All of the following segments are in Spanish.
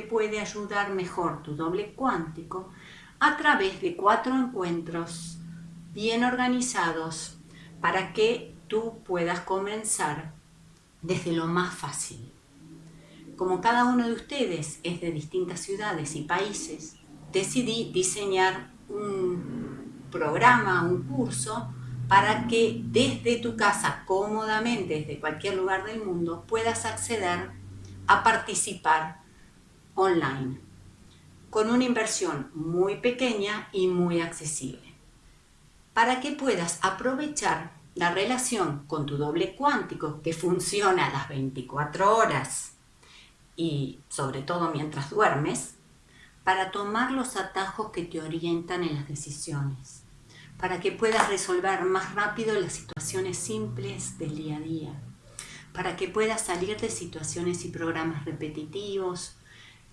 puede ayudar mejor tu doble cuántico a través de cuatro encuentros bien organizados para que tú puedas comenzar desde lo más fácil. Como cada uno de ustedes es de distintas ciudades y países, decidí diseñar un programa, un curso, para que desde tu casa, cómodamente, desde cualquier lugar del mundo, puedas acceder a participar online, con una inversión muy pequeña y muy accesible, para que puedas aprovechar la relación con tu doble cuántico que funciona a las 24 horas y sobre todo mientras duermes, para tomar los atajos que te orientan en las decisiones, para que puedas resolver más rápido las situaciones simples del día a día, para que puedas salir de situaciones y programas repetitivos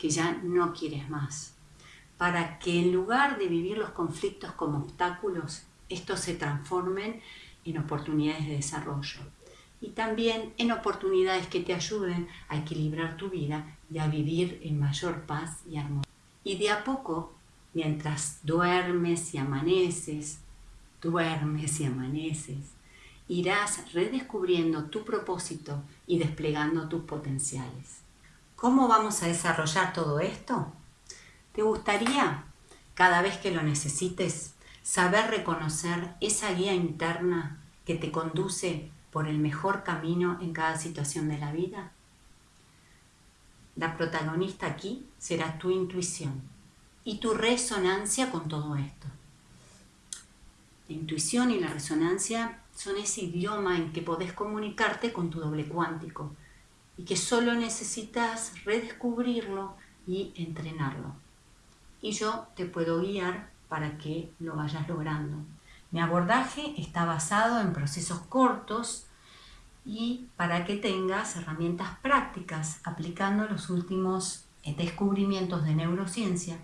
que ya no quieres más, para que en lugar de vivir los conflictos como obstáculos, estos se transformen en oportunidades de desarrollo y también en oportunidades que te ayuden a equilibrar tu vida y a vivir en mayor paz y armonía. Y de a poco, mientras duermes y amaneces, duermes y amaneces, irás redescubriendo tu propósito y desplegando tus potenciales. ¿Cómo vamos a desarrollar todo esto? ¿Te gustaría, cada vez que lo necesites, saber reconocer esa guía interna que te conduce por el mejor camino en cada situación de la vida? La protagonista aquí será tu intuición y tu resonancia con todo esto. La intuición y la resonancia son ese idioma en que podés comunicarte con tu doble cuántico que solo necesitas redescubrirlo y entrenarlo. Y yo te puedo guiar para que lo vayas logrando. Mi abordaje está basado en procesos cortos y para que tengas herramientas prácticas aplicando los últimos eh, descubrimientos de neurociencia,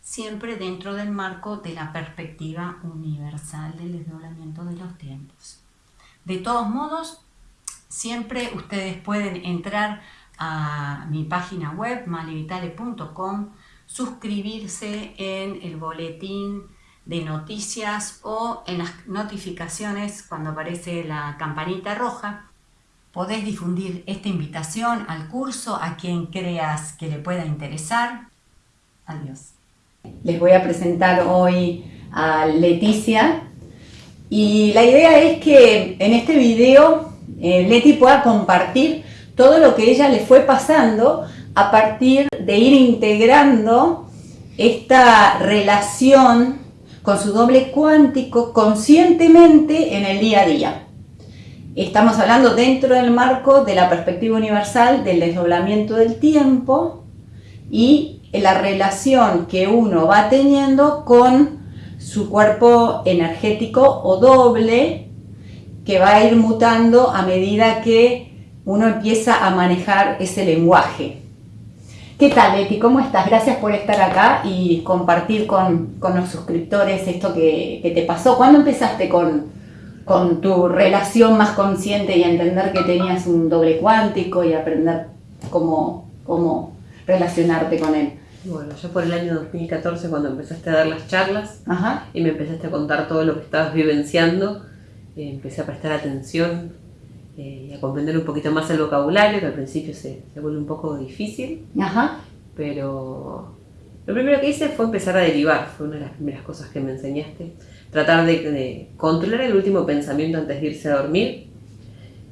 siempre dentro del marco de la perspectiva universal del desdoblamiento de los tiempos. De todos modos, siempre ustedes pueden entrar a mi página web malivitale.com, suscribirse en el boletín de noticias o en las notificaciones cuando aparece la campanita roja. Podés difundir esta invitación al curso a quien creas que le pueda interesar. Adiós. Les voy a presentar hoy a Leticia y la idea es que en este video eh, Leti pueda compartir todo lo que ella le fue pasando a partir de ir integrando esta relación con su doble cuántico conscientemente en el día a día. Estamos hablando dentro del marco de la perspectiva universal del desdoblamiento del tiempo y la relación que uno va teniendo con su cuerpo energético o doble que va a ir mutando a medida que uno empieza a manejar ese lenguaje. ¿Qué tal, Leti? ¿Cómo estás? Gracias por estar acá y compartir con, los suscriptores esto que, te pasó. ¿Cuándo empezaste con, con tu relación más consciente y a entender que tenías un doble cuántico y aprender cómo, cómo relacionarte con él? Bueno, yo por el año 2014 cuando empezaste a dar las charlas y me empezaste a contar todo lo que estabas vivenciando, eh, empecé a prestar atención eh, y a comprender un poquito más el vocabulario, que al principio se, se vuelve un poco difícil. Ajá. Pero lo primero que hice fue empezar a derivar, fue una de las primeras cosas que me enseñaste. Tratar de, controlar el último pensamiento antes de irse a dormir.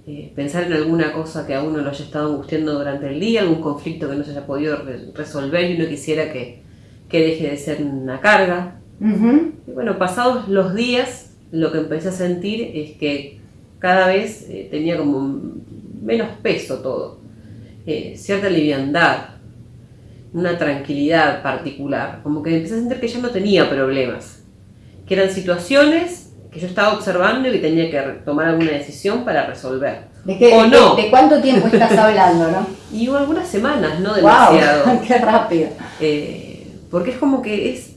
Eh, pensar en alguna cosa que a uno lo haya estado angustiando durante el día, algún conflicto que no se haya podido resolver y uno quisiera que, que, deje de ser una carga. Y bueno, pasados los días, lo que empecé a sentir es que cada vez eh, tenía como menos peso todo, eh, cierta liviandad, una tranquilidad particular, como que empecé a sentir que ya no tenía problemas, que eran situaciones que yo estaba observando y que tenía que tomar alguna decisión para resolver. ¿De, qué, o no. de, cuánto tiempo estás hablando, no? Y algunas semanas, no demasiado. Wow, ¡Qué rápido! Eh, porque es como que es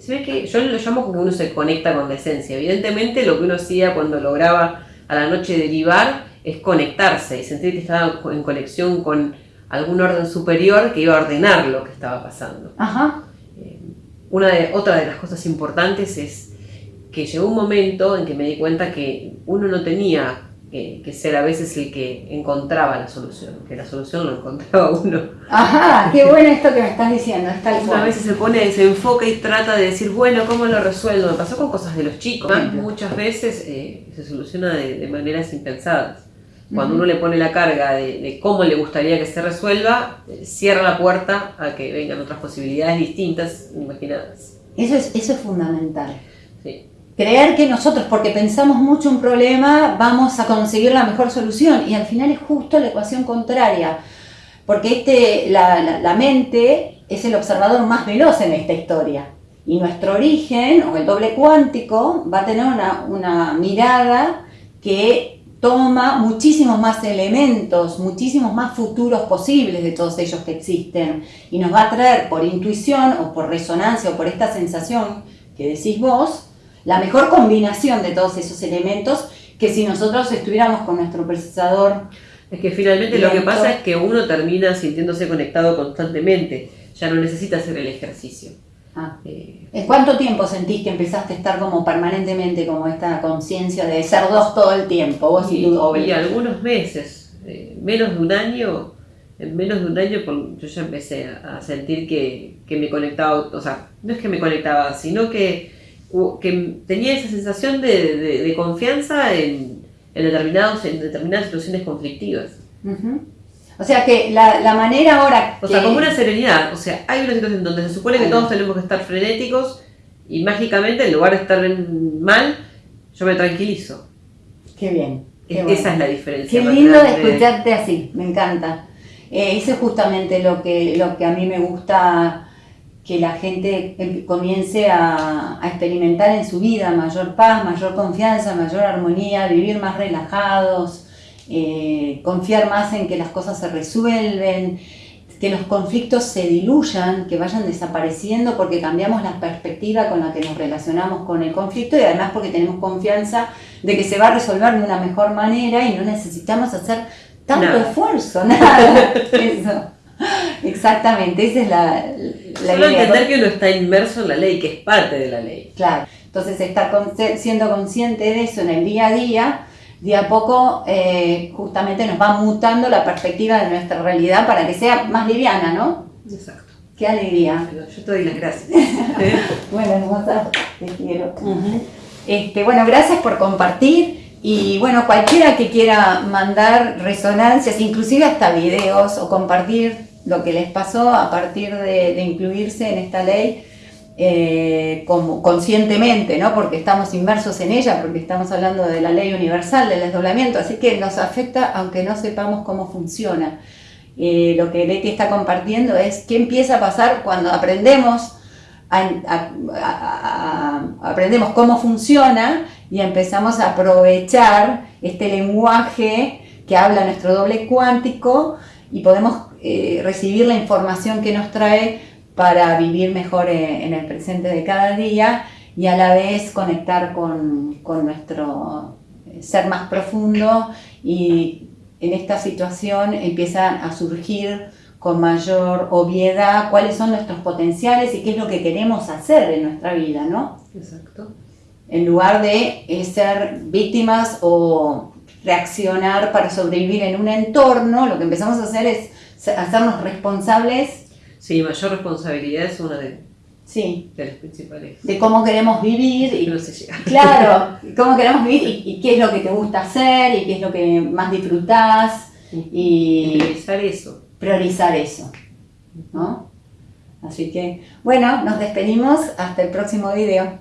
se ve que yo lo llamo como que uno se conecta con la esencia. Evidentemente lo que uno hacía cuando lograba a la noche derivar es conectarse y sentir que estaba en conexión con algún orden superior que iba a ordenar lo que estaba pasando. Ajá. Eh, una de, otra de las cosas importantes es que llegó un momento en que me di cuenta que uno no tenía que, ser a veces el que encontraba la solución, que la solución lo encontraba uno. Ajá, qué bueno esto que me estás diciendo, es tal A veces se pone, se enfoca y trata de decir, bueno, ¿cómo lo resuelvo? Me pasó con cosas de los chicos. Muchas veces eh, se soluciona de, maneras impensadas. Cuando uno le pone la carga de, cómo le gustaría que se resuelva, eh, cierra la puerta a que vengan otras posibilidades distintas, imaginadas. Eso es, eso es fundamental. Sí creer que nosotros, porque pensamos mucho un problema, vamos a conseguir la mejor solución. Y al final es justo la ecuación contraria, porque este, la, mente es el observador más veloz en esta historia. Y nuestro origen, o el doble cuántico, va a tener una, una mirada que toma muchísimos más elementos, muchísimos más futuros posibles de todos ellos que existen. Y nos va a traer por intuición o por resonancia o por esta sensación que decís vos, la mejor combinación de todos esos elementos que si nosotros estuviéramos con nuestro procesador. Es que finalmente lo que pasa es que uno termina sintiéndose conectado constantemente, ya no necesita hacer el ejercicio. Ah. Eh, ¿Cuánto tiempo sentís que empezaste a estar como permanentemente como esta conciencia de ser dos todo el tiempo? Vos y, y, algunos meses, eh, menos de un año, en menos de un año yo ya empecé a, sentir que, que me conectaba, o sea, no es que me conectaba, sino que que tenía esa sensación de, confianza en, determinados, en determinadas situaciones conflictivas. O sea que la, manera ahora... O sea, como una serenidad. O sea, hay una situación donde se supone que todos tenemos que estar frenéticos y mágicamente en lugar de estar mal, yo me tranquilizo. Qué bien. Esa es la diferencia. Qué lindo de escucharte así, me encanta. Eh, eso es justamente lo que, lo que a mí me gusta que la gente comience a, experimentar en su vida mayor paz, mayor confianza, mayor armonía, vivir más relajados, eh, confiar más en que las cosas se resuelven, que los conflictos se diluyan, que vayan desapareciendo porque cambiamos la perspectiva con la que nos relacionamos con el conflicto y además porque tenemos confianza de que se va a resolver de una mejor manera y no necesitamos hacer tanto esfuerzo, nada. Eso. Exactamente, esa es la, la Solo entender que uno está inmerso en la ley, que es parte de la ley. Claro, entonces estar siendo consciente de eso en el día a día, de a poco eh, justamente nos va mutando la perspectiva de nuestra realidad para que sea más liviana, ¿no? Exacto. Qué alegría. Yo te doy las gracias. bueno, hermosa, te quiero. este, bueno, gracias por compartir. Y bueno, cualquiera que quiera mandar resonancias, inclusive hasta videos o compartir lo que les pasó a partir de, incluirse en esta ley eh, como, conscientemente, ¿no? porque estamos inmersos en ella, porque estamos hablando de la ley universal del desdoblamiento, así que nos afecta aunque no sepamos cómo funciona. Eh, lo que Leti está compartiendo es qué empieza a pasar cuando aprendemos, aprendemos cómo funciona y empezamos a aprovechar este lenguaje que habla nuestro doble cuántico y podemos eh, recibir la información que nos trae para vivir mejor eh, en el presente de cada día y a la vez conectar con, nuestro eh, ser más profundo y en esta situación empiezan a surgir con mayor obviedad cuáles son nuestros potenciales y qué es lo que queremos hacer en nuestra vida, ¿no? Exacto. En lugar de ser víctimas o reaccionar para sobrevivir en un entorno, lo que empezamos a hacer es hacernos responsables. Sí, mayor responsabilidad es una de, sí. de las principales. De cómo queremos vivir. Y, no sé Claro, cómo queremos vivir y, qué es lo que te gusta hacer y qué es lo que más disfrutás. Y, priorizar eso. Priorizar eso. ¿no? Así que, bueno, nos despedimos hasta el próximo video.